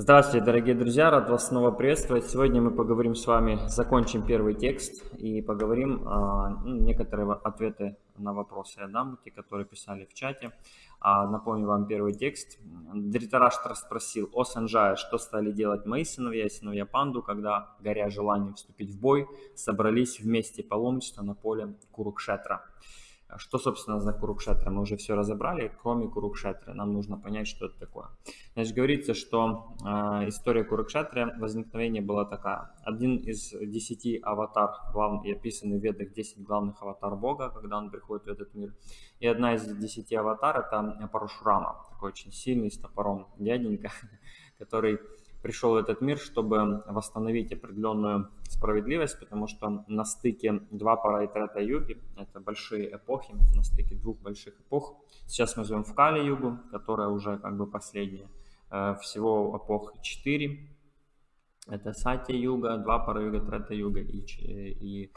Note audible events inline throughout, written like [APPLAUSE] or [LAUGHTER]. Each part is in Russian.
Здравствуйте, дорогие друзья, рад вас снова приветствовать. Сегодня мы поговорим с вами, закончим первый текст и поговорим а, ну, некоторые ответы на вопросы я дам, те, которые писали в чате. А, напомню вам первый текст. Дритараштра спросил о Санджае, что стали делать мои сыновья и сыновья Панду, когда, горя желанием вступить в бой, собрались вместе паломничества на поле Курукшетра. Что, собственно, за Курукшетра? Мы уже все разобрали, кроме Курукшетры. Нам нужно понять, что это такое. Значит, говорится, что э, история Курукшетры, возникновение была такая. Один из десяти аватар, главный, описанный в ведах 10 главных аватар Бога, когда он приходит в этот мир. И одна из десяти аватар это Парашурама, такой очень сильный, с топором дяденька, [LAUGHS] который пришел в этот мир, чтобы восстановить определенную справедливость, потому что на стыке два пара и трета юги, это большие эпохи, на стыке двух больших эпох. Сейчас мы живем в Кали-югу, которая уже как бы последняя. Э, всего эпох 4. Это Сати-юга, два пара юга, трета юга и, и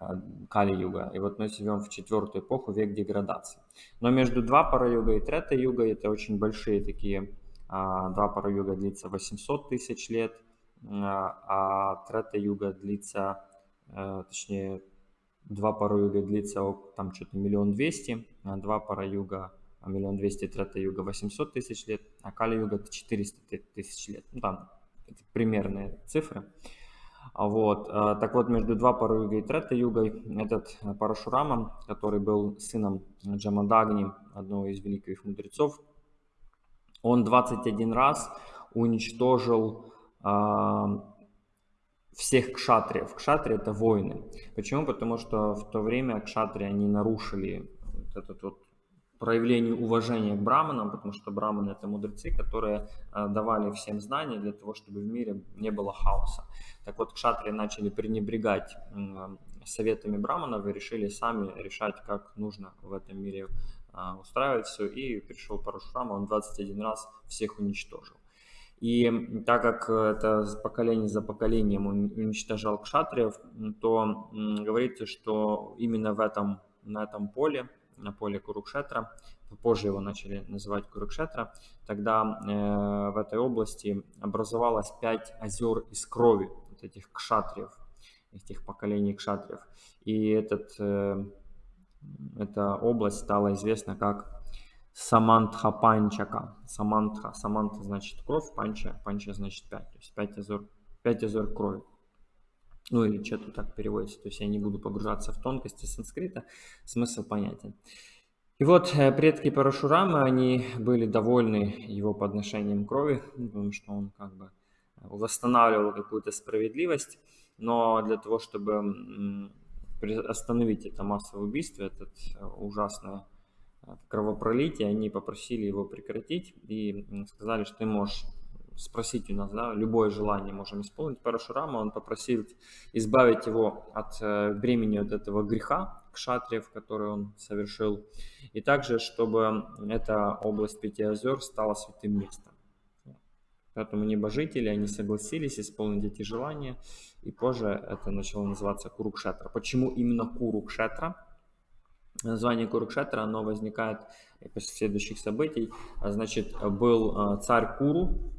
э, Кали-юга. И вот мы живем в четвертую эпоху, век деградации. Но между два пара юга и трета юга это очень большие такие а, два пара юга длится 800 тысяч лет, а, а трета юга длится, э, точнее, два пара юга длится там что-то миллион двести, а два пара юга миллион двести, трета юга 800 тысяч лет, а кали юга 400 тысяч лет. Ну, там это примерные цифры. Вот. Так вот, между два пара юга и трета югой этот Парашурама, который был сыном Джамадагни, одного из великих мудрецов, он 21 раз уничтожил э, всех кшатриев. Кшатри это воины. Почему? Потому что в то время кшатри они нарушили вот этот вот проявление уважения к браманам, потому что браманы это мудрецы, которые э, давали всем знания для того, чтобы в мире не было хаоса. Так вот, кшатри начали пренебрегать советами браманов и решили сами решать, как нужно в этом мире а, устраивать все, и пришел Парашурама, он 21 раз всех уничтожил. И так как это поколение за поколением уничтожал кшатриев, то говорится, что именно в этом, на этом поле, на поле Курукшетра, позже его начали называть Курукшетра, тогда э, в этой области образовалось пять озер из крови вот этих кшатриев, этих поколений кшатриев. И этот э, эта область стала известна как Самантха Панчака. Самантха. Самантха значит кровь, панча. Панча значит пять. То есть пять озер, пять озер крови. Ну или что-то так переводится. То есть я не буду погружаться в тонкости санскрита. Смысл понятен. И вот э, предки Парашурамы, они были довольны его подношением крови, потому что он как бы восстанавливал какую-то справедливость. Но для того, чтобы остановить это массовое убийство, это э, ужасное э, кровопролитие, они попросили его прекратить и сказали, что ты можешь спросить у нас, да, любое желание можем исполнить. Парашурама, он попросил избавить его от э, бремени от этого греха, кшатриев, который он совершил, и также, чтобы эта область Пяти озер стала святым местом. Поэтому небожители, они согласились исполнить эти желания, и позже это начало называться Курукшетра. Почему именно Курукшетра? Название Курукшетра, оно возникает после следующих событий. Значит, был э, царь Куру,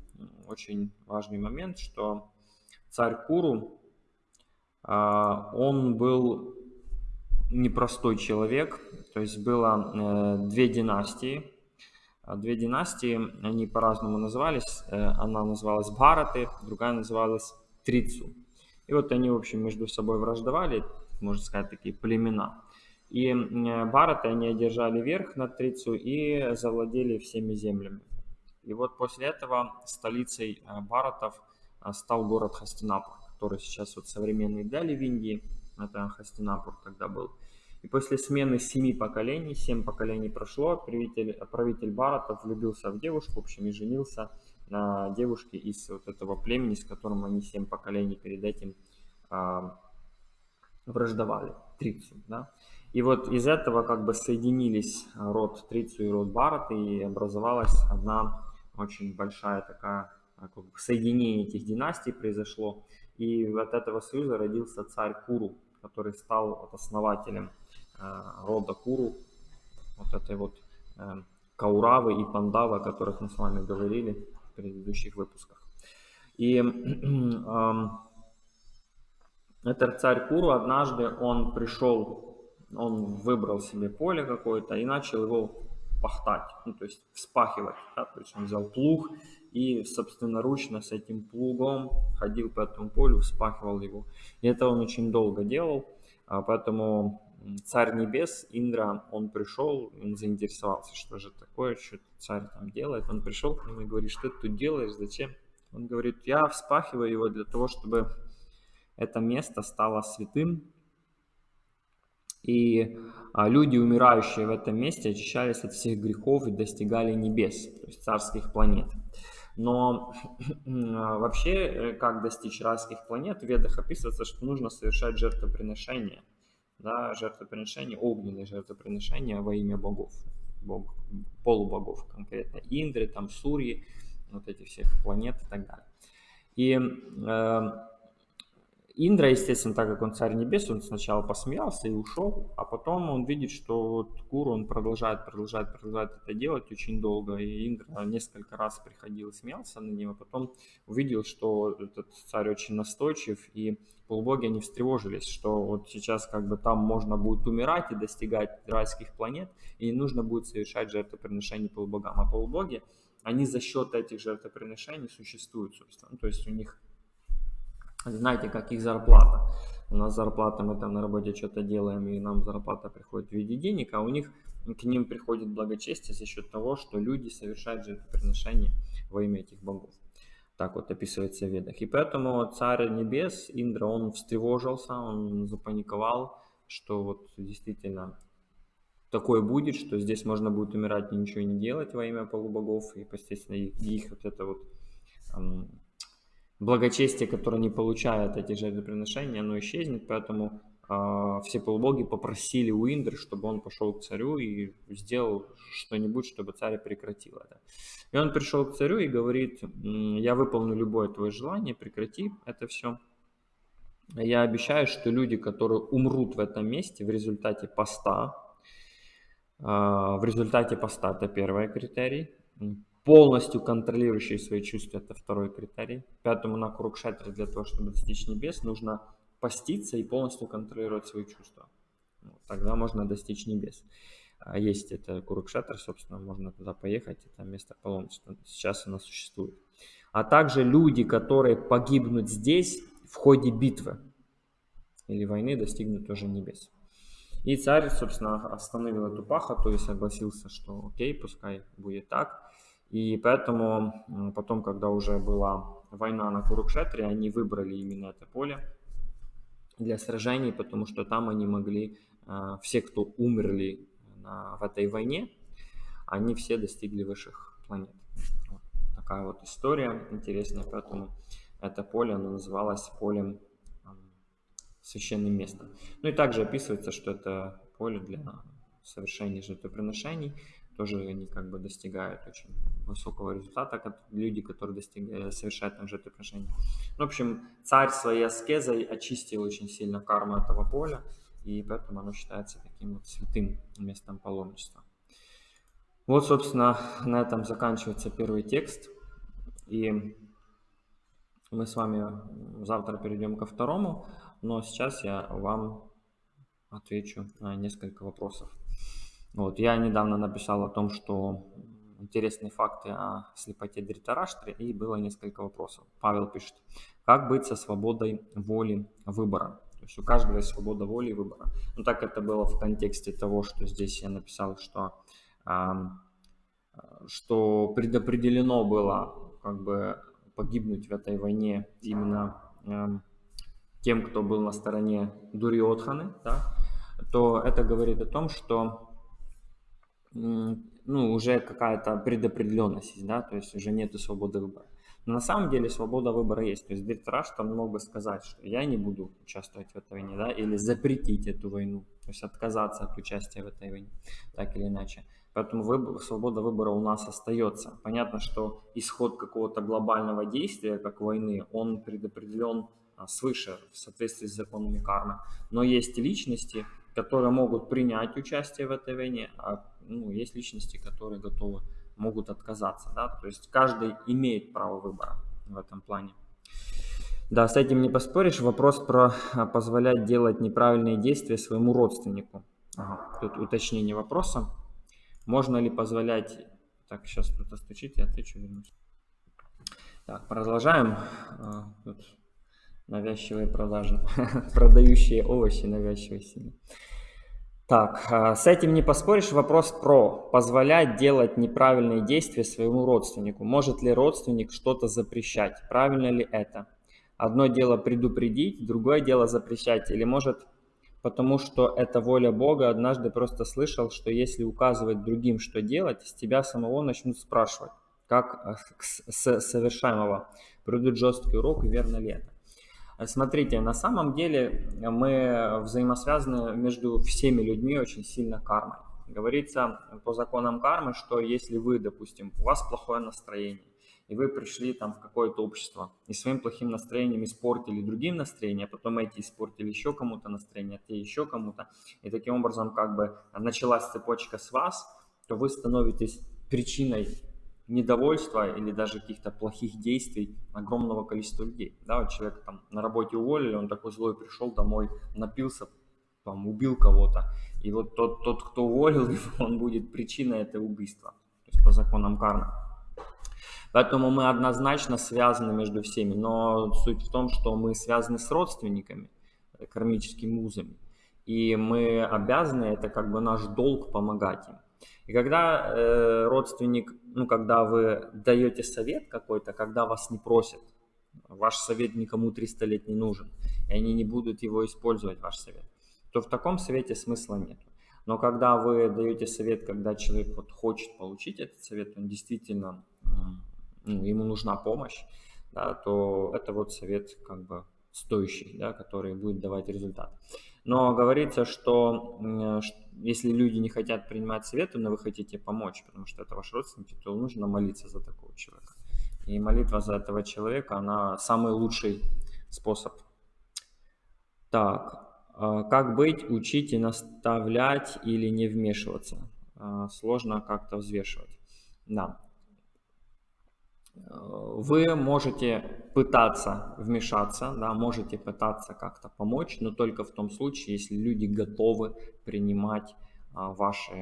очень важный момент, что царь Куру, э, он был непростой человек, то есть было э, две династии, а две династии, они по-разному назывались. Э, она называлась Бхараты, другая называлась Трицу. И вот они, в общем, между собой враждовали, можно сказать, такие племена. И Бхараты, они одержали верх над Трицу и завладели всеми землями. И вот после этого столицей э, Бхаратов э, стал город Хастинапур, который сейчас вот современный Дели в Индии. Это Хастинапур тогда был. И после смены семи поколений, семь поколений прошло, правитель, правитель Баратов влюбился в девушку, в общем, и женился на девушке из вот этого племени, с которым они семь поколений перед этим а, враждовали, Трицу, да. И вот из этого как бы соединились род Трицу и род Барат, и образовалась одна очень большая такая, а, как бы соединение этих династий произошло. И от этого союза родился царь Куру, который стал вот основателем Э, рода Куру, вот этой вот э, Кауравы и Пандавы, о которых мы с вами говорили в предыдущих выпусках. И [CLEARS THROAT] э, этот царь Куру однажды он пришел, он выбрал себе поле какое-то и начал его пахтать, ну, то есть вспахивать. Да? То есть он взял плуг и собственноручно с этим плугом ходил по этому полю, вспахивал его. И это он очень долго делал, а поэтому царь небес, Индра, он пришел, он заинтересовался, что же такое, что царь там делает. Он пришел к нему и говорит, что ты тут делаешь, зачем? Он говорит, я вспахиваю его для того, чтобы это место стало святым, и а, люди, умирающие в этом месте, очищались от всех грехов и достигали небес, то есть царских планет. Но [LAUGHS] а, вообще, э, как достичь райских планет, в ведах описывается, что нужно совершать жертвоприношение, да, жертвоприношение, огненные жертвоприношения во имя богов, бог, полубогов конкретно, Индры, там Сурьи, вот этих всех планет и так далее. И э, Индра, естественно, так как он царь небес, он сначала посмеялся и ушел, а потом он видит, что вот Куру он продолжает, продолжает, продолжает это делать очень долго, и Индра несколько раз приходил и смеялся на него, потом увидел, что этот царь очень настойчив, и полубоги они встревожились, что вот сейчас как бы там можно будет умирать и достигать райских планет, и не нужно будет совершать жертвоприношения полубогам, а полубоги, они за счет этих жертвоприношений существуют, собственно, то есть у них знаете, как их зарплата. У нас зарплата, мы там на работе что-то делаем, и нам зарплата приходит в виде денег, а у них к ним приходит благочестие за счет того, что люди совершают жертвоприношения во имя этих богов. Так вот описывается в ведах. И поэтому царь небес, Индра, он встревожился, он запаниковал, что вот действительно такое будет, что здесь можно будет умирать и ничего не делать во имя полубогов, и, естественно, их, их вот это вот благочестие, которое не получает эти жертвоприношения, оно исчезнет, поэтому э, все полубоги попросили у Индры, чтобы он пошел к царю и сделал что-нибудь, чтобы царь прекратил это. И он пришел к царю и говорит, я выполню любое твое желание, прекрати это все. Я обещаю, что люди, которые умрут в этом месте в результате поста, э, в результате поста, это первый критерий, полностью контролирующий свои чувства, это второй критерий. Пятому на Курукшетре для того, чтобы достичь небес, нужно поститься и полностью контролировать свои чувства. Тогда можно достичь небес. А есть это Курукшетр, собственно, можно туда поехать, это место паломничества. Сейчас оно существует. А также люди, которые погибнут здесь в ходе битвы или войны, достигнут тоже небес. И царь, собственно, остановил эту пахоту и согласился, что окей, пускай будет так. И поэтому потом, когда уже была война на Курукшетре, они выбрали именно это поле для сражений, потому что там они могли, а, все, кто умерли в этой войне, они все достигли высших планет. Вот такая вот история интересная, поэтому это поле, оно называлось полем священным местом. Ну и также описывается, что это поле для совершения жертвоприношений, тоже они как бы достигают очень высокого результата, как люди, которые достигают, совершают там жертвоприношения. Ну, в общем, царь своей аскезой очистил очень сильно карму этого поля, и поэтому оно считается таким вот святым местом паломничества. Вот, собственно, на этом заканчивается первый текст. И мы с вами завтра перейдем ко второму, но сейчас я вам отвечу на несколько вопросов. Вот, я недавно написал о том, что интересные факты о слепоте Дритараштре, и было несколько вопросов. Павел пишет, как быть со свободой воли выбора? То есть у каждого есть свобода воли и выбора. Ну так это было в контексте того, что здесь я написал, что, э, что предопределено было как бы погибнуть в этой войне именно э, тем, кто был на стороне Дуриотханы, да, то это говорит о том, что ну, уже какая-то предопределенность, да, то есть уже нету свободы выбора. Но на самом деле свобода выбора есть. То есть Диртраш там мог бы сказать, что я не буду участвовать в этой войне, да, или запретить эту войну, то есть отказаться от участия в этой войне, так или иначе. Поэтому выбор, свобода выбора у нас остается. Понятно, что исход какого-то глобального действия, как войны, он предопределен а, свыше в соответствии с законами кармы. Но есть личности, которые могут принять участие в этой войне, а ну, есть личности, которые готовы, могут отказаться. Да? То есть каждый имеет право выбора в этом плане. Да, с этим не поспоришь. Вопрос про а, позволять делать неправильные действия своему родственнику. Ага, тут уточнение вопроса. Можно ли позволять... Так, сейчас кто-то стучит, я отвечу, вернусь. Так, продолжаем. А, тут навязчивые продажи. [LAUGHS] Продающие овощи навязчивые сильно. Так, а, с этим не поспоришь. Вопрос про позволять делать неправильные действия своему родственнику. Может ли родственник что-то запрещать? Правильно ли это? Одно дело предупредить, другое дело запрещать. Или может потому что это воля Бога, однажды просто слышал, что если указывать другим, что делать, с тебя самого начнут спрашивать, как с совершаемого. Придут жесткий урок, верно ли это? Смотрите, на самом деле мы взаимосвязаны между всеми людьми очень сильно кармой. Говорится по законам кармы, что если вы, допустим, у вас плохое настроение, и вы пришли там в какое-то общество, и своим плохим настроением испортили другим настроение, а потом эти испортили еще кому-то настроение, а те еще кому-то, и таким образом как бы началась цепочка с вас, то вы становитесь причиной недовольства или даже каких-то плохих действий огромного количества людей. Да, вот человек там на работе уволили, он такой злой пришел домой, напился, там, убил кого-то. И вот тот, тот, кто уволил [LAUGHS] его, он будет причиной этого убийства. То есть по законам кармы. Поэтому мы однозначно связаны между всеми. Но суть в том, что мы связаны с родственниками, кармическими узами. И мы обязаны, это как бы наш долг помогать им. И когда э, родственник, ну, когда вы даете совет какой-то, когда вас не просят, ваш совет никому 300 лет не нужен, и они не будут его использовать, ваш совет, то в таком совете смысла нет. Но когда вы даете совет, когда человек вот хочет получить этот совет, он действительно, ну, ему нужна помощь, да, то это вот совет как бы стоящий, да, который будет давать результат. Но говорится, что если люди не хотят принимать советы, но вы хотите помочь, потому что это ваш родственник, то нужно молиться за такого человека. И молитва за этого человека, она самый лучший способ. Так, а как быть, учить и наставлять или не вмешиваться? А, сложно как-то взвешивать. Да, вы можете пытаться вмешаться, да, можете пытаться как-то помочь, но только в том случае, если люди готовы принимать а, вашу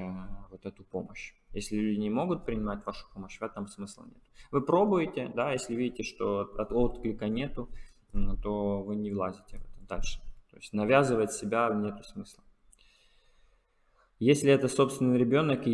вот эту помощь. Если люди не могут принимать вашу помощь, в этом смысла нет. Вы пробуете, да, если видите, что от отклика нету, то вы не влазите в это дальше. То есть навязывать себя нету смысла. Если это собственный ребенок и